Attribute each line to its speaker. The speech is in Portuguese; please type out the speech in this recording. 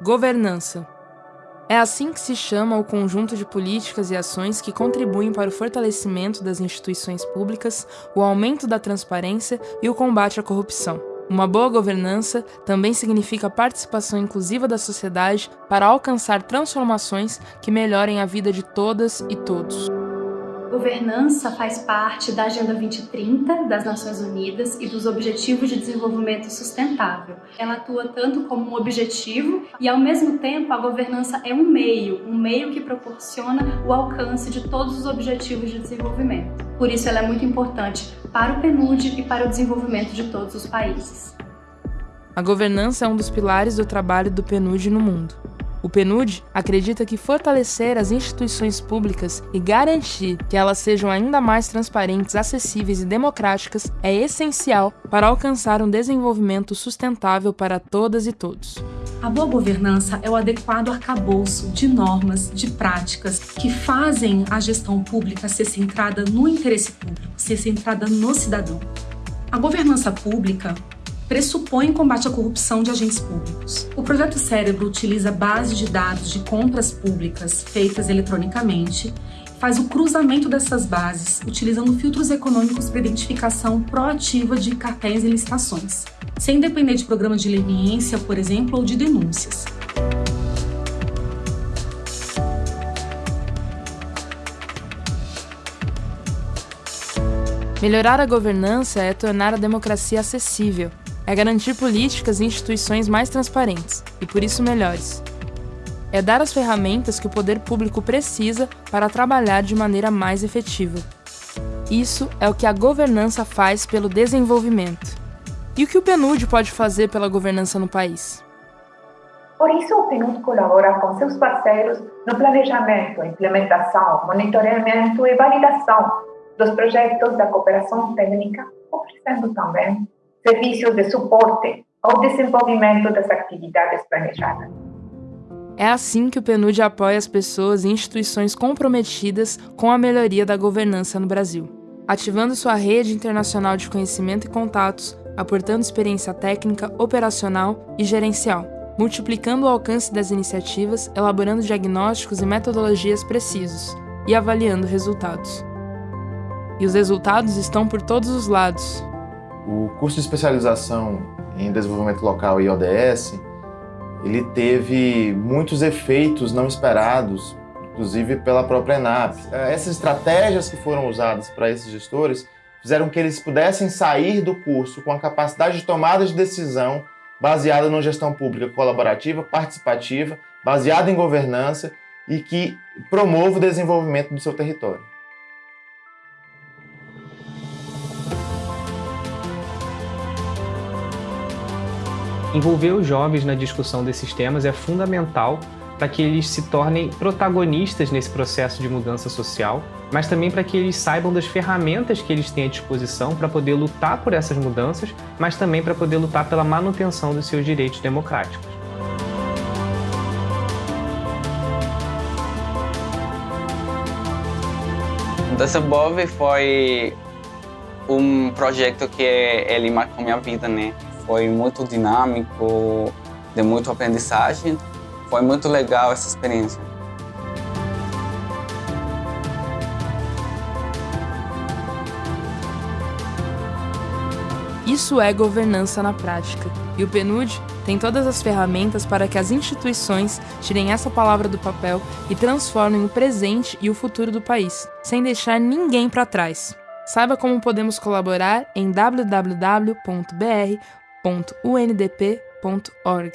Speaker 1: Governança. É assim que se chama o conjunto de políticas e ações que contribuem para o fortalecimento das instituições públicas, o aumento da transparência e o combate à corrupção. Uma boa governança também significa participação inclusiva da sociedade para alcançar transformações que melhorem a vida de todas e todos.
Speaker 2: Governança faz parte da Agenda 2030 das Nações Unidas e dos Objetivos de Desenvolvimento Sustentável. Ela atua tanto como um objetivo e, ao mesmo tempo, a governança é um meio, um meio que proporciona o alcance de todos os objetivos de desenvolvimento. Por isso, ela é muito importante para o PNUD e para o desenvolvimento de todos os países.
Speaker 1: A governança é um dos pilares do trabalho do PNUD no mundo. O PNUD acredita que fortalecer as instituições públicas e garantir que elas sejam ainda mais transparentes, acessíveis e democráticas é essencial para alcançar um desenvolvimento sustentável para todas e todos.
Speaker 3: A boa governança é o adequado arcabouço de normas, de práticas que fazem a gestão pública ser centrada no interesse público, ser centrada no cidadão. A governança pública pressupõe combate à corrupção de agentes públicos. O projeto Cérebro utiliza bases de dados de compras públicas feitas eletronicamente, faz o cruzamento dessas bases, utilizando filtros econômicos para identificação proativa de cartéis e licitações, sem depender de programas de leniência, por exemplo, ou de denúncias.
Speaker 1: Melhorar a governança é tornar a democracia acessível, é garantir políticas e instituições mais transparentes, e por isso melhores. É dar as ferramentas que o poder público precisa para trabalhar de maneira mais efetiva. Isso é o que a governança faz pelo desenvolvimento. E o que o PNUD pode fazer pela governança no país?
Speaker 4: Por isso, o PNUD colabora com seus parceiros no planejamento, implementação, monitoramento e validação dos projetos da cooperação técnica, oferecendo também serviços de suporte ao desenvolvimento das atividades planejadas.
Speaker 1: É assim que o PNUD apoia as pessoas e instituições comprometidas com a melhoria da governança no Brasil, ativando sua rede internacional de conhecimento e contatos, aportando experiência técnica, operacional e gerencial, multiplicando o alcance das iniciativas, elaborando diagnósticos e metodologias precisos e avaliando resultados. E os resultados estão por todos os lados,
Speaker 5: o curso de especialização em desenvolvimento local e ODS, ele teve muitos efeitos não esperados, inclusive pela própria ENAP. É, essas estratégias que foram usadas para esses gestores fizeram que eles pudessem sair do curso com a capacidade de tomada de decisão baseada numa gestão pública colaborativa, participativa, baseada em governança e que promova o desenvolvimento do seu território.
Speaker 6: Envolver os jovens na discussão desses temas é fundamental para que eles se tornem protagonistas nesse processo de mudança social, mas também para que eles saibam das ferramentas que eles têm à disposição para poder lutar por essas mudanças, mas também para poder lutar pela manutenção dos seus direitos democráticos.
Speaker 7: Desenvolve foi um projeto que ele marcou minha vida, né? Foi muito dinâmico, de muita aprendizagem. Foi muito legal essa experiência.
Speaker 1: Isso é governança na prática. E o PNUD tem todas as ferramentas para que as instituições tirem essa palavra do papel e transformem o presente e o futuro do país, sem deixar ninguém para trás. Saiba como podemos colaborar em www.br www.undp.org.